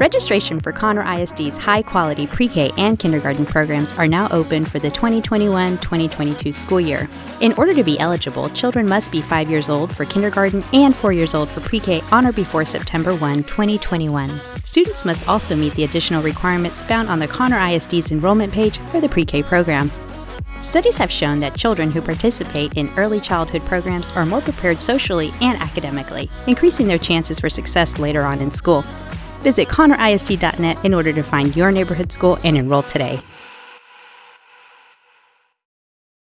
Registration for Conroe ISD's high quality pre K and kindergarten programs are now open for the 2021 2022 school year. In order to be eligible, children must be 5 years old for kindergarten and 4 years old for pre K on or before September 1, 2021. Students must also meet the additional requirements found on the Conroe ISD's enrollment page for the pre K program. Studies have shown that children who participate in early childhood programs are more prepared socially and academically, increasing their chances for success later on in school. Visit conroeisd.net in order to find your neighborhood school and enroll today.